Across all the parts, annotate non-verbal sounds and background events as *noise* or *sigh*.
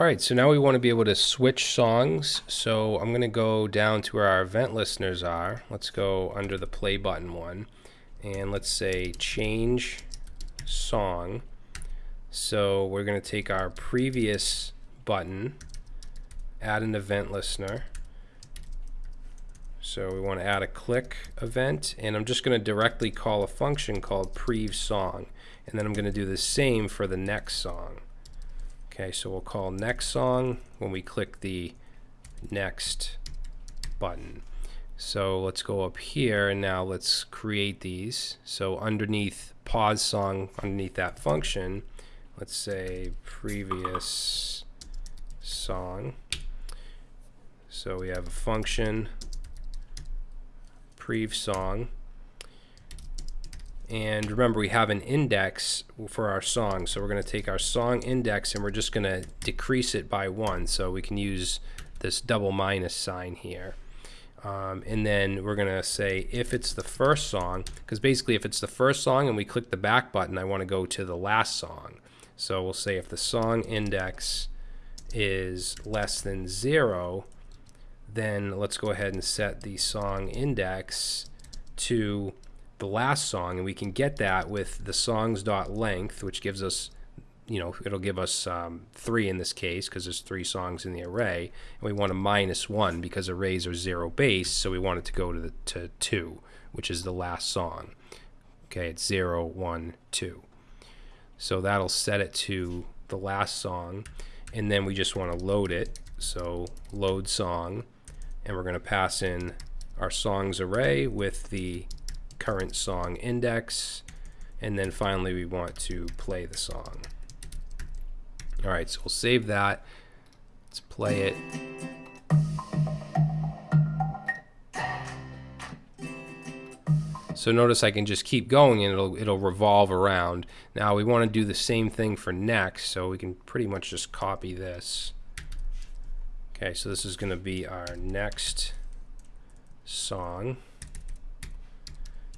All right, so now we want to be able to switch songs. So I'm going to go down to where our event listeners are. Let's go under the play button one. And let's say change song. So we're going to take our previous button, add an event listener. So we want to add a click event. And I'm just going to directly call a function called prev song. And then I'm going to do the same for the next song. Okay, so we'll call next song when we click the next button. So let's go up here and now let's create these. So underneath pause song, underneath that function, let's say previous song. So we have a function prev song and remember, we have an index for our song. So we're going to take our song index and we're just going to decrease it by one. So we can use this double minus sign here. Um, and then we're going to say if it's the first song, because basically if it's the first song and we click the back button, I want to go to the last song. So we'll say if the song index is less than zero, then let's go ahead and set the song index to the last song, and we can get that with the songs dot length, which gives us, you know, it'll give us um, three in this case because there's three songs in the array, and we want a minus one because arrays are zero base, so we want it to go to the to two, which is the last song. Okay, it's zero, one, two. So that'll set it to the last song, and then we just want to load it. So load song, and we're going to pass in our songs array with the current song index, and then finally we want to play the song. All right, so we'll save that. Let's play it. So notice I can just keep going and it'll it'll revolve around. Now we want to do the same thing for next, so we can pretty much just copy this. Okay, so this is going to be our next song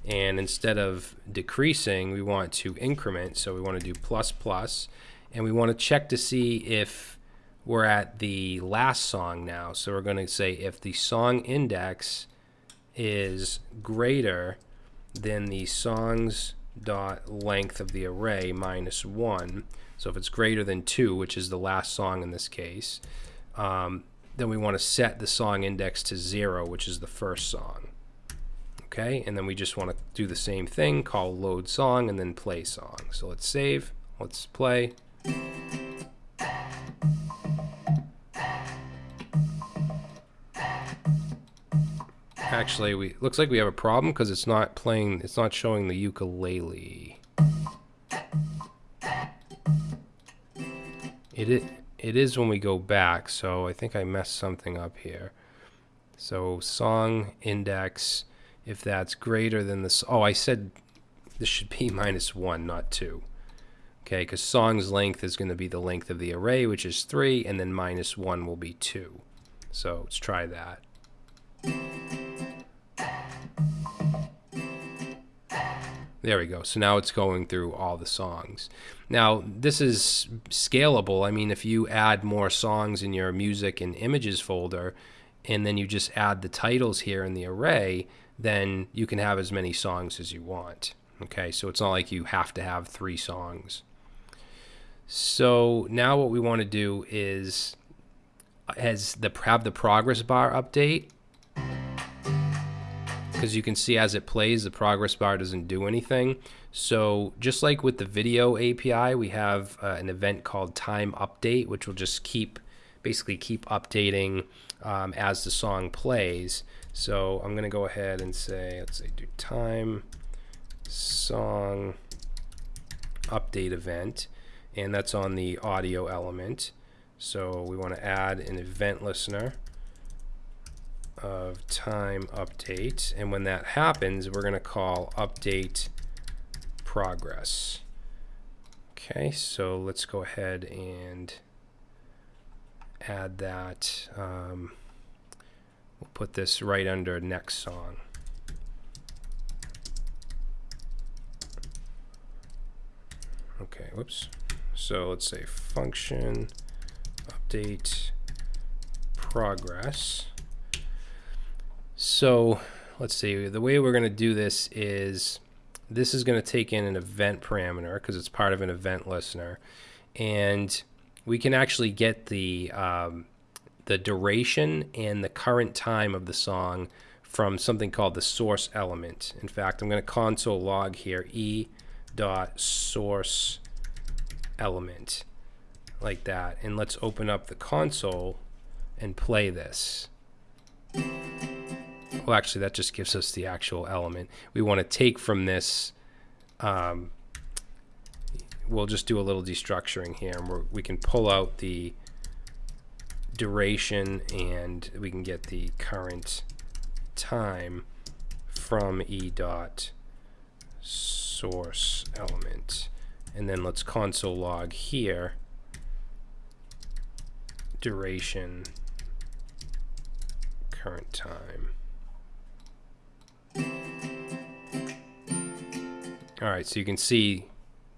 and instead of decreasing we want to increment. So we want to do plus plus. And we want to check to see if we're at the last song now. So we're going to say if the song index is greater than the songs dot length of the array minus one. So if it's greater than two which is the last song in this case um, then we want to set the song index to zero which is the first song okay? And then we just want to do the same thing call load song and then play song. So let's save let's play. Actually we looks like we have a problem because it's not playing it's not showing the ukulele. It is, it is when we go back so I think I messed something up here. So song index if that's greater than this. Oh, I said this should be *laughs* minus 1, not 2. Okay, because song's length is going to be the length of the array, which is 3, and then minus 1 will be 2. So let's try that. There we go. So now it's going through all the songs. Now, this is scalable. I mean, if you add more songs in your music and images folder, and then you just add the titles here in the array, then you can have as many songs as you want. Okay, so it's not like you have to have three songs. So now what we want to do is has the have the progress bar update because you can see as it plays the progress bar doesn't do anything so just like with the video API we have uh, an event called time update which will just keep basically keep updating um, as the song plays so I'm going to go ahead and say, let's say do time song update event, and that's on the audio element. So we want to add an event listener of time update, and when that happens, we're going to call update progress. Okay, so let's go ahead and add that. Um, We'll put this right under next song. Okay, whoops. So let's say function update progress. So let's see, the way we're going to do this is this is going to take in an event parameter because it's part of an event listener. And we can actually get the, um, the duration and the current time of the song from something called the source element. In fact, I'm going to console log here e dot source element like that. And let's open up the console and play this. Well, actually, that just gives us the actual element. We want to take from this, um, we'll just do a little destructuring here. And we can pull out the duration and we can get the current time from e dot source element. And then let's console log here duration current time. All right, so you can see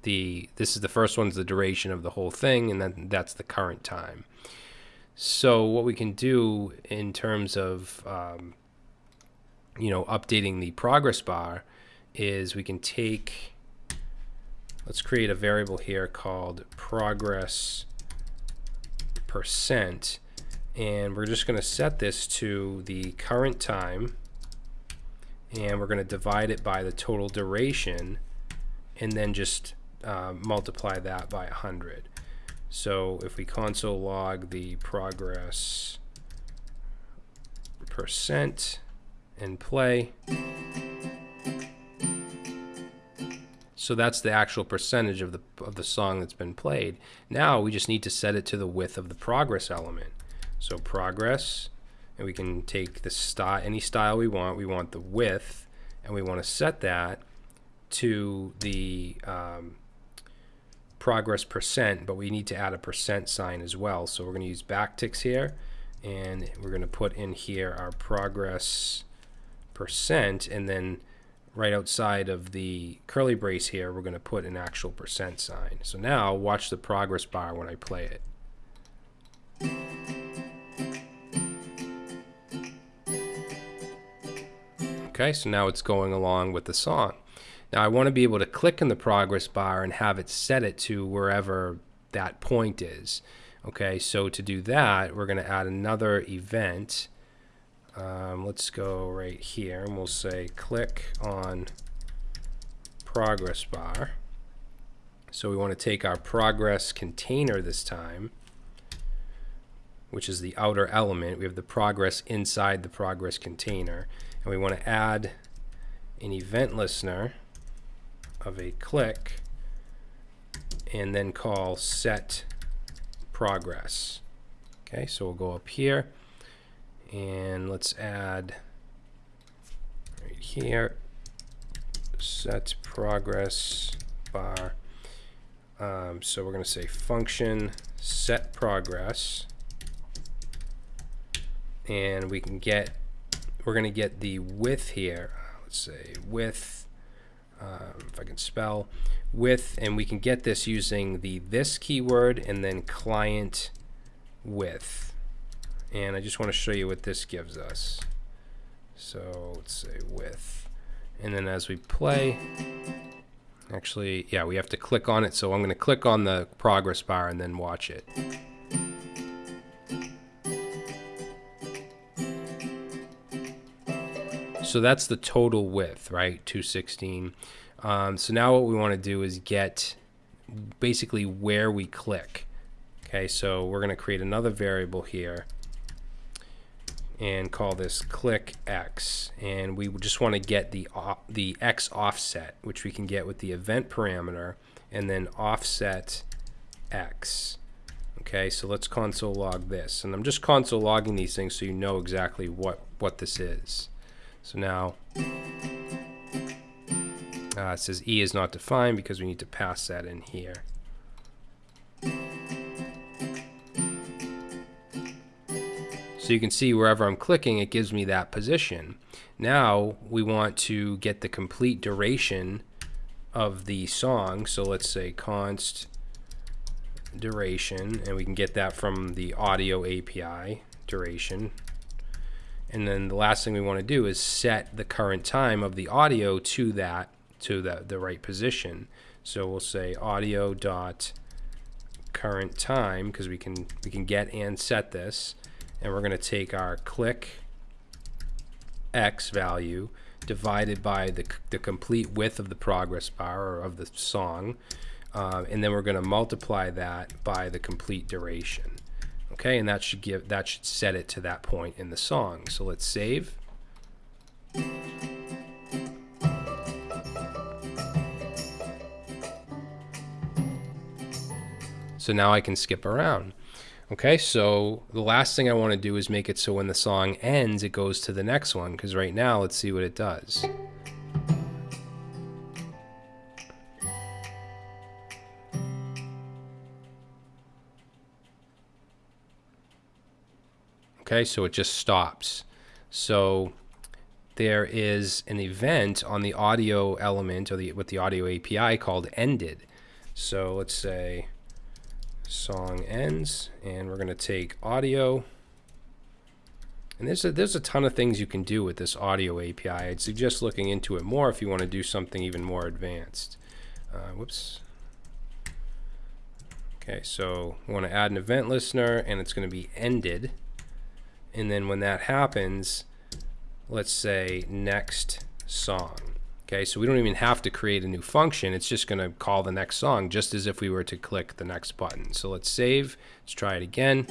the this is the first one's the duration of the whole thing, and then that's the current time. So what we can do in terms of um, you know updating the progress bar is we can take let's create a variable here called progress percent and we're just going to set this to the current time and we're going to divide it by the total duration and then just uh, multiply that by 100 so if we console log the progress percent and play so that's the actual percentage of the of the song that's been played. Now we just need to set it to the width of the progress element. So progress, and we can take the style, any style we want. We want the width, and we want to set that to the um, progress percent, but we need to add a percent sign as well. So we're going to use backticks here, and we're going to put in here our progress percent, and then right outside of the curly brace here, we're going to put an actual percent sign. So now watch the progress bar when I play it. Okay, so now it's going along with the song. Now I want to be able to click in the progress bar and have it set it to wherever that point is. Okay, so to do that, we're going to add another event. Um, let's go right here and we'll say click on progress bar. So we want to take our progress container this time, which is the outer element. We have the progress inside the progress container and we want to add an event listener of a click and then call set progress. Okay, so we'll go up here and let's add right here set progress bar. Um, so we're going to say function set progress and we can get we're going to get the width here. Let's say width, um, if I can spell, width, and we can get this using the this keyword and then client width. And I just want to show you what this gives us. So let's say width. And then as we play, actually, yeah, we have to click on it. So I'm going to click on the progress bar and then watch it. So that's the total width, right? 216. Um, so now what we want to do is get basically where we click. Okay, so we're going to create another variable here and call this click x and we just want to get the the x offset which we can get with the event parameter and then offset x okay so let's console log this and I'm just console logging these things so you know exactly what what this is so now uh, it says E is not defined because we need to pass that in here. So you can see wherever I'm clicking, it gives me that position. Now we want to get the complete duration of the song. So let's say const duration, and we can get that from the audio API duration. And then the last thing we want to do is set the current time of the audio to that to the, the right position. So we'll say audio dot current time because we can we can get and set this and we're going to take our click x value divided by the, the complete width of the progress bar or of the song uh, and then we're going to multiply that by the complete duration okay and that should give that should set it to that point in the song. So let's save. So now I can skip around. Okay so the last thing I want to do is make it so when the song ends it goes to the next one because right now let's see what it does Okay, so it just stops. So there is an event on the audio element or the with the audio API called ended. So let's say song ends and we're going to take audio and there's a, there's a ton of things you can do with this audio API. I'd suggest looking into it more if you want to do something even more advanced. Uh, whoops. Okay, so we want to add an event listener and it's going to be ended and then when that happens let's say next song. Okay so we don't even have to create a new function. It's just going to call the next song just as if we were to click the next button. So let's save. Let's try it again.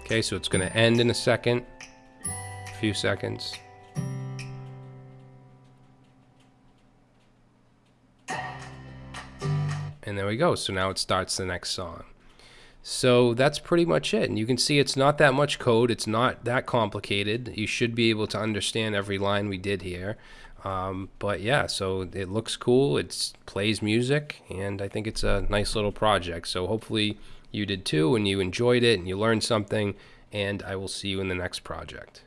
Okay so it's going to end in a second a few seconds. And there we go. So now it starts the next song so that's pretty much it. And you can see it's not that much code. It's not that complicated. You should be able to understand every line we did here. Um, but yeah, so it looks cool. It plays music, and I think it's a nice little project. So hopefully you did too, and you enjoyed it, and you learned something. And I will see you in the next project.